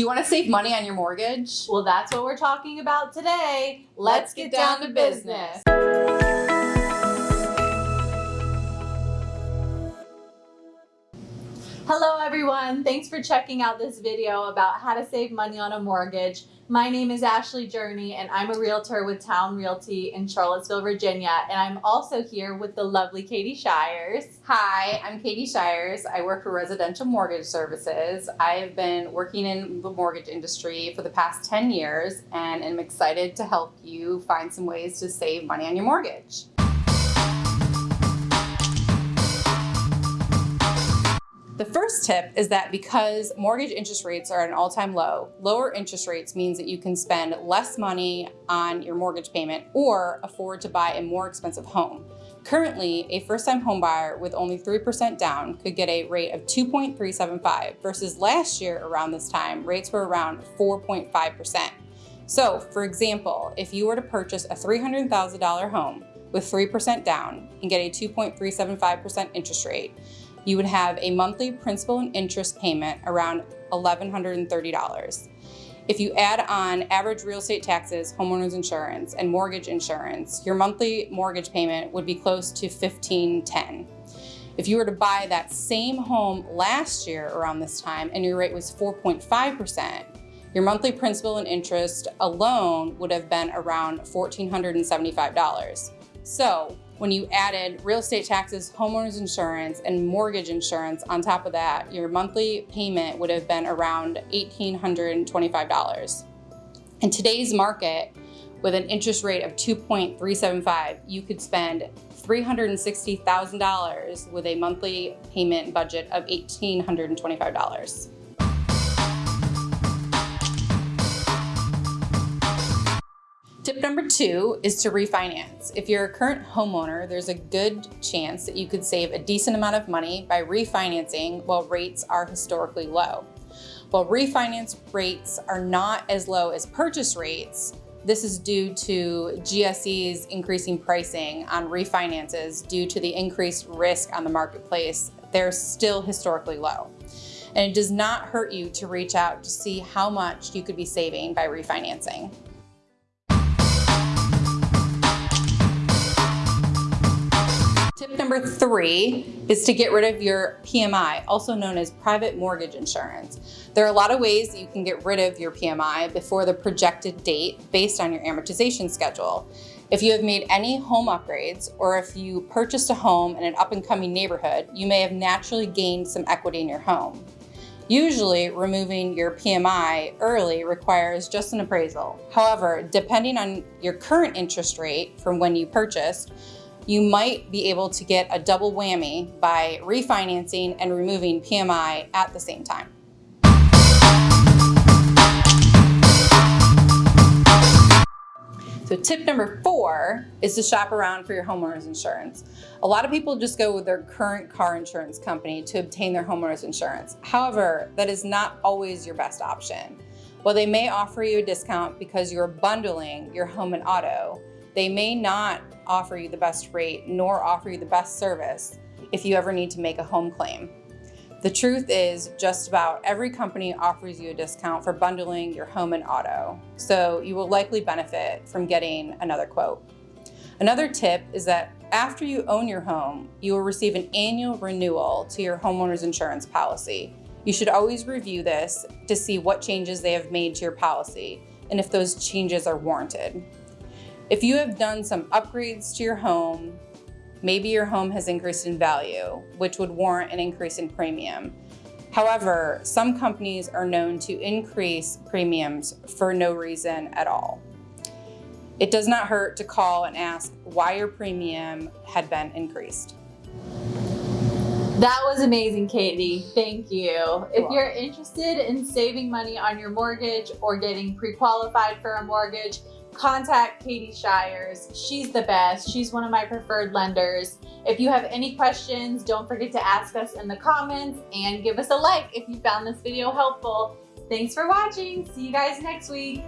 Do you want to save money on your mortgage? Well, that's what we're talking about today. Let's, get, down, to business. Hello everyone, thanks for checking out this video about how to save money on a mortgage. My name is Ashley Journey and I'm a realtor with Town Realty in Charlottesville, Virginia. And I'm also here with the lovely Katie Shires. Hi, I'm Katie Shires. I work for Residential Mortgage Services. I've been working in the mortgage industry for the past 10 years and I'm excited to help you find some ways to save money on your mortgage. The first tip is that because mortgage interest rates are at an all-time low, lower interest rates means that you can spend less money on your mortgage payment or afford to buy a more expensive home. Currently, a first-time homebuyer with only 3% down could get a rate of 2.375 versus last year around this time, rates were around 4.5%. So, for example, if you were to purchase a $300,000 home with 3% down and get a 2.375% interest rate, you would have a monthly principal and interest payment around $1,130. If you add on average real estate taxes, homeowners insurance, and mortgage insurance, your monthly mortgage payment would be close to 1,510. If you were to buy that same home last year around this time and your rate was 4.5%, your monthly principal and interest alone would have been around $1,475. So when you added real estate taxes, homeowners insurance, and mortgage insurance on top of that, your monthly payment would have been around $1,825. In today's market, with an interest rate of 2.375, you could spend $360,000 with a monthly payment budget of $1,825. Tip number two is to refinance. If you're a current homeowner, there's a good chance that you could save a decent amount of money by refinancing while rates are historically low. While refinance rates are not as low as purchase rates, this is due to GSE's increasing pricing on refinances due to the increased risk on the marketplace. They're still historically low. And it does not hurt you to reach out to see how much you could be saving by refinancing. Number three is to get rid of your PMI, also known as private mortgage insurance. There are a lot of ways that you can get rid of your PMI before the projected date based on your amortization schedule. If you have made any home upgrades or if you purchased a home in an up and coming neighborhood, you may have naturally gained some equity in your home. Usually, removing your PMI early requires just an appraisal. However, depending on your current interest rate from when you purchased, you might be able to get a double whammy by refinancing and removing PMI at the same time. So tip number four is to shop around for your homeowner's insurance. A lot of people just go with their current car insurance company to obtain their homeowner's insurance. However, that is not always your best option. While they may offer you a discount because you're bundling your home and auto, they may not offer you the best rate nor offer you the best service if you ever need to make a home claim. The truth is just about every company offers you a discount for bundling your home and auto, so you will likely benefit from getting another quote. Another tip is that after you own your home, you will receive an annual renewal to your homeowner's insurance policy. You should always review this to see what changes they have made to your policy and if those changes are warranted. If you have done some upgrades to your home, maybe your home has increased in value, which would warrant an increase in premium. However, some companies are known to increase premiums for no reason at all. It does not hurt to call and ask why your premium had been increased. That was amazing, Katie. Thank you. You're if you're interested in saving money on your mortgage or getting pre-qualified for a mortgage, contact Katie Shires. She's the best. She's one of my preferred lenders. If you have any questions, don't forget to ask us in the comments and give us a like if you found this video helpful. Thanks for watching. See you guys next week.